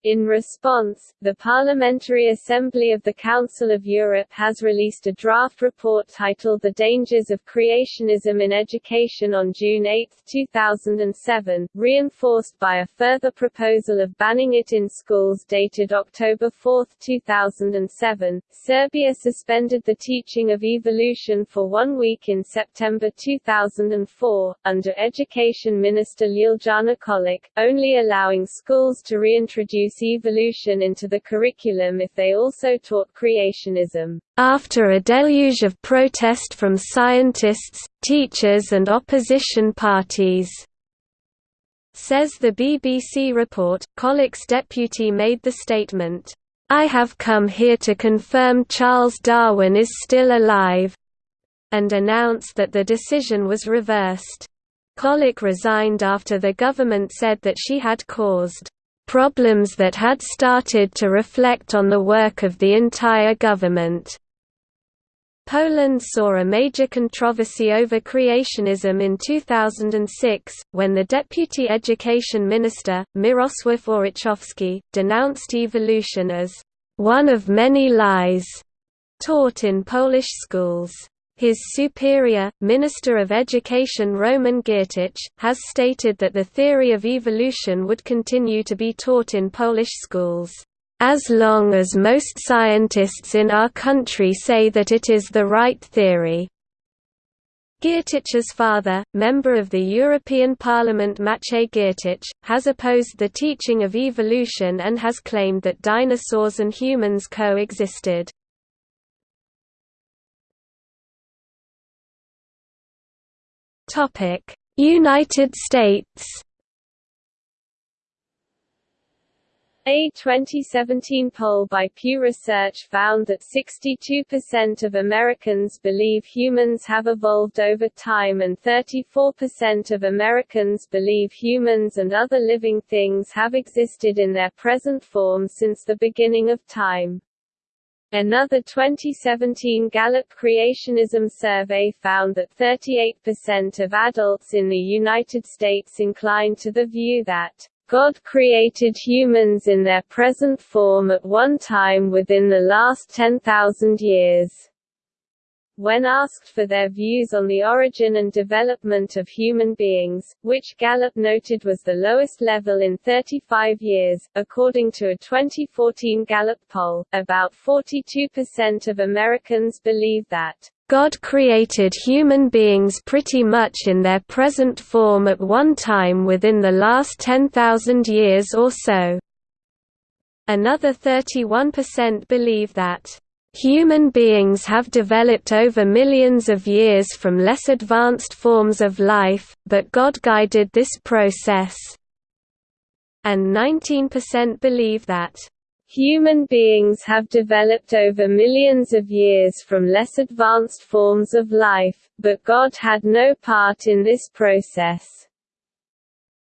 In response, the Parliamentary Assembly of the Council of Europe has released a draft report titled The Dangers of Creationism in Education on June 8, 2007, reinforced by a further proposal of banning it in schools dated October 4, 2007. Serbia suspended the teaching of evolution for one week in September 2004, under Education Minister Ljiljana Kolic, only allowing schools to reintroduce introduce evolution into the curriculum if they also taught creationism. After a deluge of protest from scientists, teachers and opposition parties. Says the BBC report, Kolic's deputy made the statement, I have come here to confirm Charles Darwin is still alive, and announced that the decision was reversed. Kolic resigned after the government said that she had caused problems that had started to reflect on the work of the entire government. Poland saw a major controversy over creationism in 2006, when the deputy education minister, Mirosław Orzechowski, denounced evolution as one of many lies taught in Polish schools. His superior, Minister of Education Roman Giertych, has stated that the theory of evolution would continue to be taught in Polish schools, "...as long as most scientists in our country say that it is the right theory." Giertych's father, member of the European Parliament Maciej Giertych, has opposed the teaching of evolution and has claimed that dinosaurs and humans coexisted. United States A 2017 poll by Pew Research found that 62% of Americans believe humans have evolved over time and 34% of Americans believe humans and other living things have existed in their present form since the beginning of time. Another 2017 Gallup Creationism survey found that 38% of adults in the United States inclined to the view that God created humans in their present form at one time within the last 10,000 years. When asked for their views on the origin and development of human beings, which Gallup noted was the lowest level in 35 years, according to a 2014 Gallup poll, about 42% of Americans believe that God created human beings pretty much in their present form at one time within the last 10,000 years or so. Another 31% believe that Human beings have developed over millions of years from less advanced forms of life, but God guided this process. And 19% believe that Human beings have developed over millions of years from less advanced forms of life, but God had no part in this process.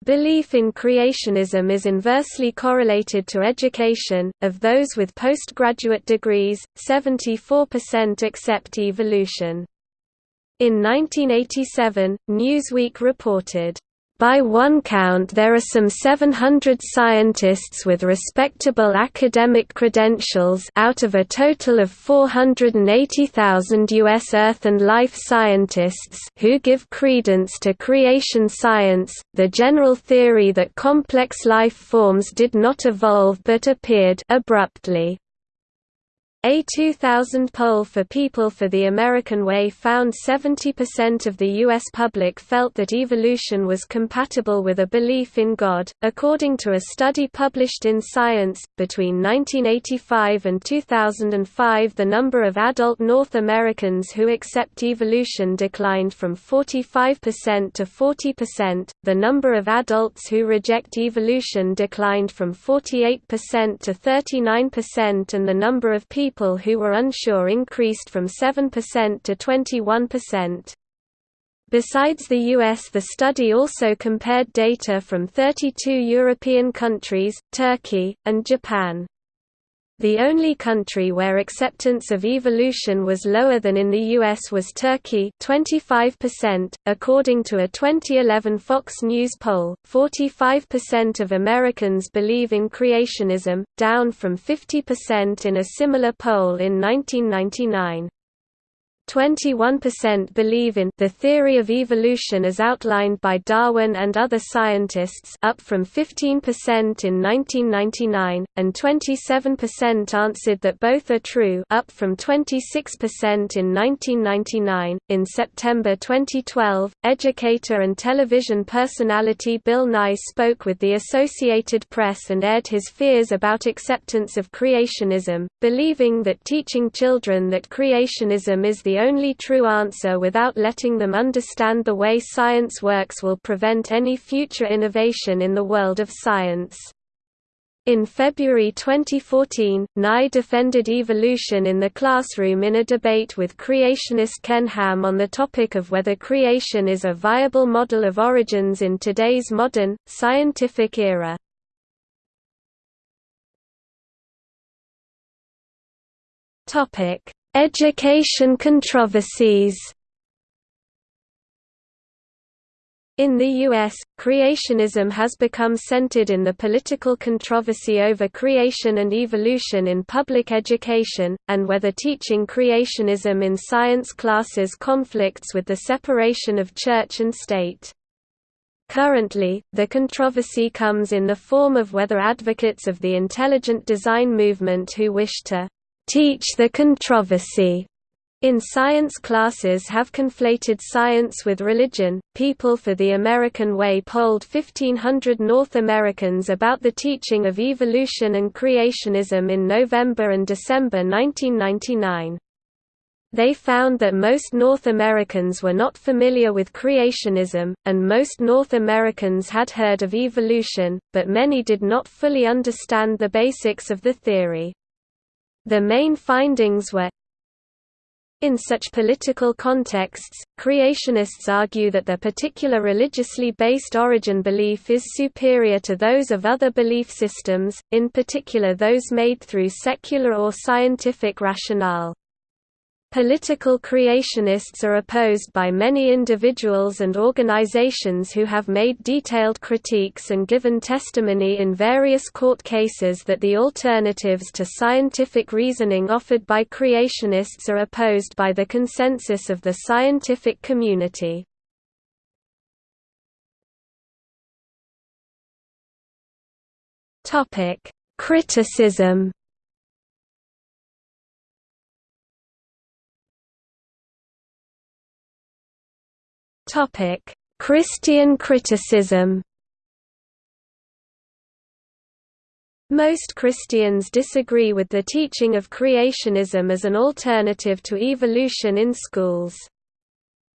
Belief in creationism is inversely correlated to education. Of those with postgraduate degrees, 74% accept evolution. In 1987, Newsweek reported, by one count there are some 700 scientists with respectable academic credentials out of a total of 480,000 U.S. Earth and life scientists who give credence to creation science, the general theory that complex life forms did not evolve but appeared abruptly. A 2000 poll for People for the American Way found 70% of the U.S. public felt that evolution was compatible with a belief in God. According to a study published in Science, between 1985 and 2005, the number of adult North Americans who accept evolution declined from 45% to 40%, the number of adults who reject evolution declined from 48% to 39%, and the number of people people who were unsure increased from 7% to 21%. Besides the US the study also compared data from 32 European countries, Turkey, and Japan. The only country where acceptance of evolution was lower than in the US was Turkey 25%, according to a 2011 Fox News poll. 45% of Americans believe in creationism, down from 50% in a similar poll in 1999. 21% believe in the theory of evolution as outlined by Darwin and other scientists up from 15% in 1999, and 27% answered that both are true up from 26% in 1999. In September 2012, educator and television personality Bill Nye spoke with the Associated Press and aired his fears about acceptance of creationism, believing that teaching children that creationism is the the only true answer without letting them understand the way science works will prevent any future innovation in the world of science. In February 2014, Nye defended evolution in the classroom in a debate with creationist Ken Ham on the topic of whether creation is a viable model of origins in today's modern, scientific era. Education controversies In the U.S., creationism has become centered in the political controversy over creation and evolution in public education, and whether teaching creationism in science classes conflicts with the separation of church and state. Currently, the controversy comes in the form of whether advocates of the intelligent design movement who wish to teach the controversy In science classes have conflated science with religion. People for the American Way polled 1500 North Americans about the teaching of evolution and creationism in November and December 1999. They found that most North Americans were not familiar with creationism, and most North Americans had heard of evolution, but many did not fully understand the basics of the theory. The main findings were in such political contexts, creationists argue that their particular religiously based origin belief is superior to those of other belief systems, in particular those made through secular or scientific rationale. Political creationists are opposed by many individuals and organizations who have made detailed critiques and given testimony in various court cases that the alternatives to scientific reasoning offered by creationists are opposed by the consensus of the scientific community. Criticism Topic: Christian criticism. Most Christians disagree with the teaching of creationism as an alternative to evolution in schools.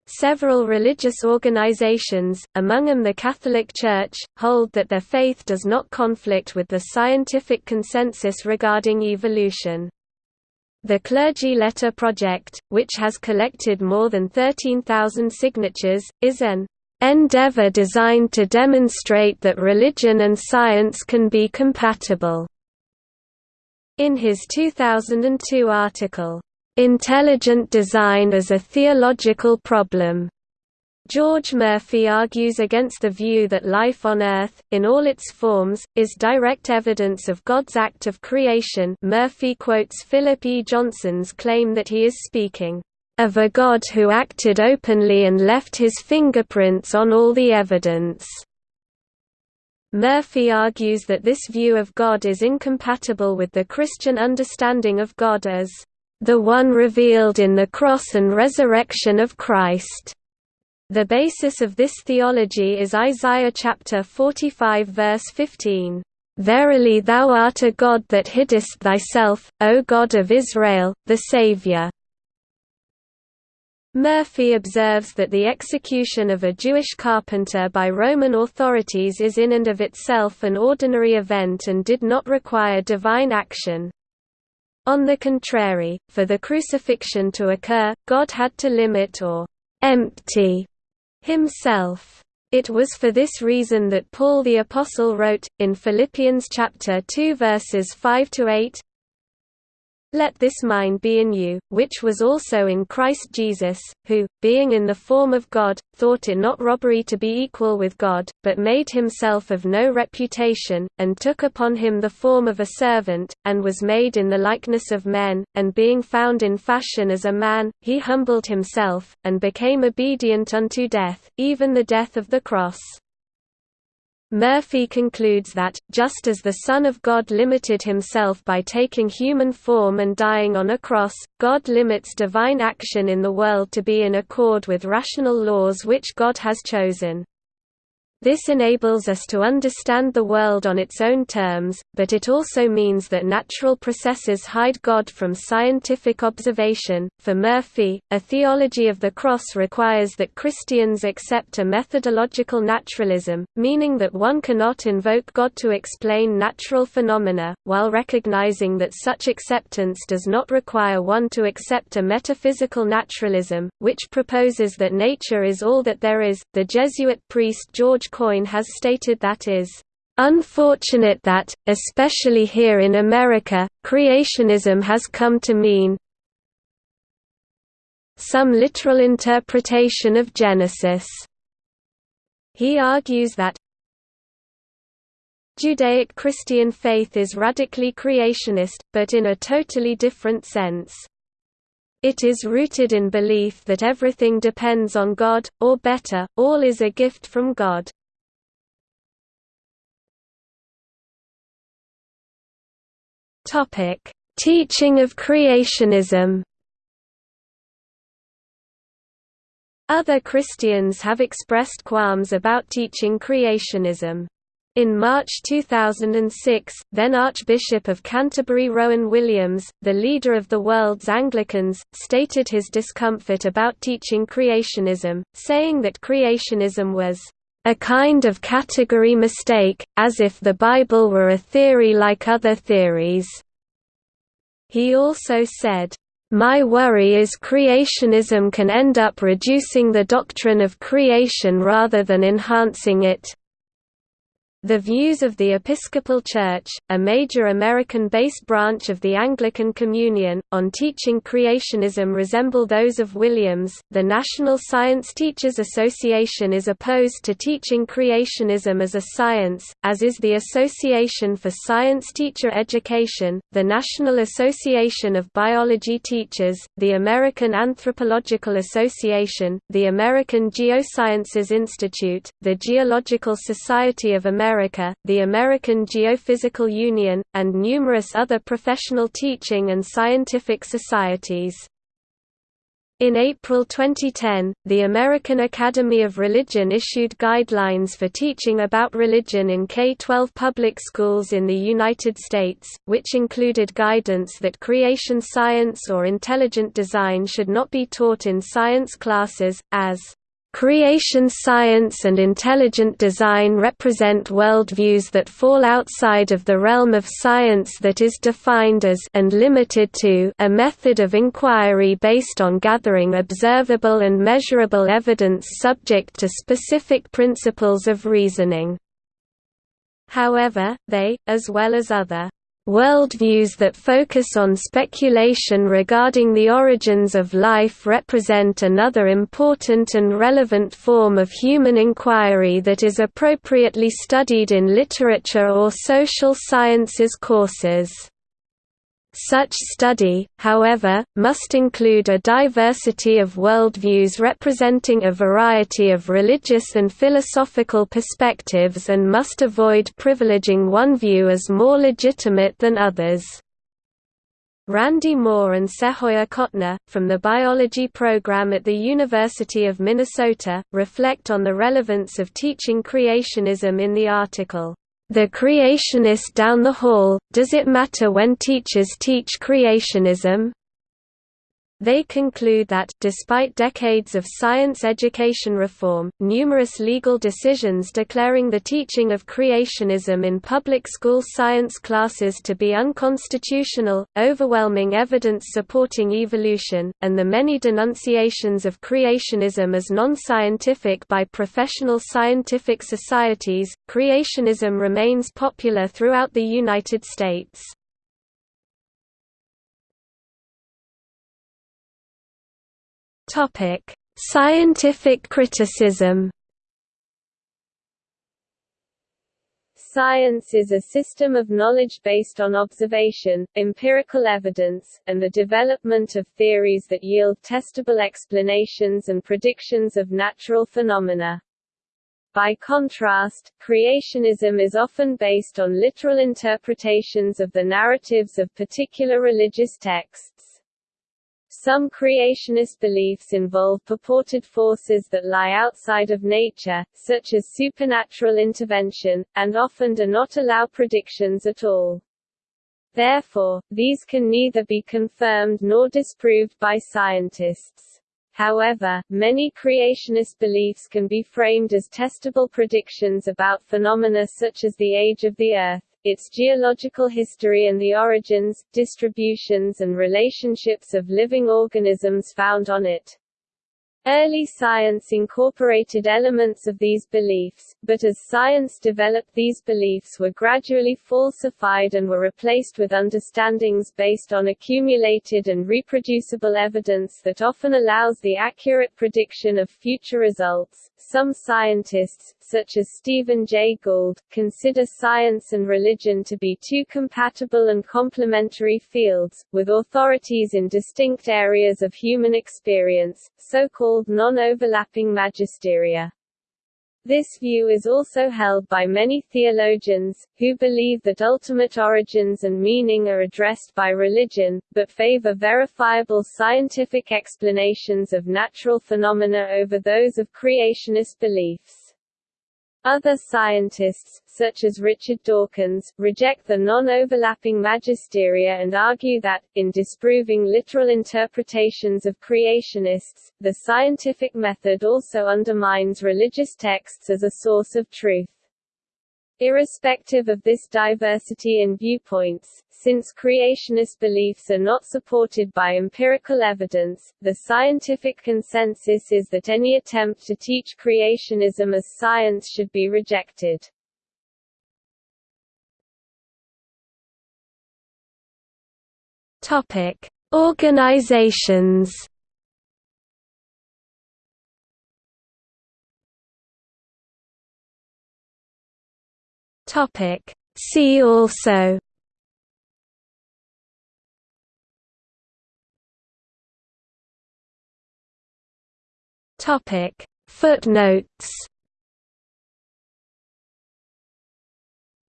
Several religious organizations, among them the Catholic Church, hold that their faith does not conflict with the scientific consensus regarding evolution. The Clergy Letter Project, which has collected more than 13,000 signatures, is an endeavor designed to demonstrate that religion and science can be compatible. In his 2002 article, Intelligent Design as a Theological Problem, George Murphy argues against the view that life on Earth, in all its forms, is direct evidence of God's act of creation Murphy quotes Philip E. Johnson's claim that he is speaking, "...of a God who acted openly and left his fingerprints on all the evidence." Murphy argues that this view of God is incompatible with the Christian understanding of God as, "...the one revealed in the cross and resurrection of Christ." The basis of this theology is Isaiah chapter 45 verse 15. Verily thou art a God that hiddest thyself, O God of Israel, the Saviour. Murphy observes that the execution of a Jewish carpenter by Roman authorities is in and of itself an ordinary event and did not require divine action. On the contrary, for the crucifixion to occur, God had to limit or empty himself. It was for this reason that Paul the Apostle wrote, in Philippians chapter 2 verses 5–8, let this mind be in you, which was also in Christ Jesus, who, being in the form of God, thought it not robbery to be equal with God, but made himself of no reputation, and took upon him the form of a servant, and was made in the likeness of men, and being found in fashion as a man, he humbled himself, and became obedient unto death, even the death of the cross. Murphy concludes that, just as the Son of God limited himself by taking human form and dying on a cross, God limits divine action in the world to be in accord with rational laws which God has chosen. This enables us to understand the world on its own terms, but it also means that natural processes hide God from scientific observation. For Murphy, a theology of the cross requires that Christians accept a methodological naturalism, meaning that one cannot invoke God to explain natural phenomena, while recognizing that such acceptance does not require one to accept a metaphysical naturalism, which proposes that nature is all that there is. The Jesuit priest George Coyne has stated that is unfortunate that, especially here in America, creationism has come to mean some literal interpretation of Genesis. He argues that Judaic Christian faith is radically creationist, but in a totally different sense. It is rooted in belief that everything depends on God, or better, all is a gift from God. Teaching of creationism Other Christians have expressed qualms about teaching creationism. In March 2006, then Archbishop of Canterbury Rowan Williams, the leader of the world's Anglicans, stated his discomfort about teaching creationism, saying that creationism was a kind of category mistake, as if the Bible were a theory like other theories. He also said, my worry is creationism can end up reducing the doctrine of creation rather than enhancing it. The views of the Episcopal Church, a major American-based branch of the Anglican Communion, on teaching creationism resemble those of Williams. The National Science Teachers Association is opposed to teaching creationism as a science, as is the Association for Science Teacher Education, the National Association of Biology Teachers, the American Anthropological Association, the American Geosciences Institute, the Geological Society of America America, the American Geophysical Union, and numerous other professional teaching and scientific societies. In April 2010, the American Academy of Religion issued guidelines for teaching about religion in K-12 public schools in the United States, which included guidance that creation science or intelligent design should not be taught in science classes, as Creation science and intelligent design represent worldviews that fall outside of the realm of science that is defined as and limited to a method of inquiry based on gathering observable and measurable evidence subject to specific principles of reasoning. However, they, as well as other Worldviews that focus on speculation regarding the origins of life represent another important and relevant form of human inquiry that is appropriately studied in literature or social sciences courses. Such study, however, must include a diversity of worldviews representing a variety of religious and philosophical perspectives and must avoid privileging one view as more legitimate than others. Randy Moore and Sehoya Cotner, from the biology program at the University of Minnesota, reflect on the relevance of teaching creationism in the article, the creationist down the hall, does it matter when teachers teach creationism? They conclude that, despite decades of science education reform, numerous legal decisions declaring the teaching of creationism in public school science classes to be unconstitutional, overwhelming evidence supporting evolution, and the many denunciations of creationism as non-scientific by professional scientific societies, creationism remains popular throughout the United States. Topic: Scientific criticism. Science is a system of knowledge based on observation, empirical evidence, and the development of theories that yield testable explanations and predictions of natural phenomena. By contrast, creationism is often based on literal interpretations of the narratives of particular religious texts. Some creationist beliefs involve purported forces that lie outside of nature, such as supernatural intervention, and often do not allow predictions at all. Therefore, these can neither be confirmed nor disproved by scientists. However, many creationist beliefs can be framed as testable predictions about phenomena such as the age of the Earth, its geological history and the origins, distributions and relationships of living organisms found on it. Early science incorporated elements of these beliefs, but as science developed these beliefs were gradually falsified and were replaced with understandings based on accumulated and reproducible evidence that often allows the accurate prediction of future results. Some scientists, such as Stephen Jay Gould, consider science and religion to be two compatible and complementary fields, with authorities in distinct areas of human experience, so-called non-overlapping magisteria. This view is also held by many theologians, who believe that ultimate origins and meaning are addressed by religion, but favor verifiable scientific explanations of natural phenomena over those of creationist beliefs. Other scientists, such as Richard Dawkins, reject the non-overlapping magisteria and argue that, in disproving literal interpretations of creationists, the scientific method also undermines religious texts as a source of truth. Irrespective of this diversity in viewpoints, since creationist beliefs are not supported by empirical evidence, the scientific consensus is that any attempt to teach creationism as science should be rejected. Topic: Organizations Topic. See also. Topic. Footnotes.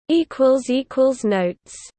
Equals equals notes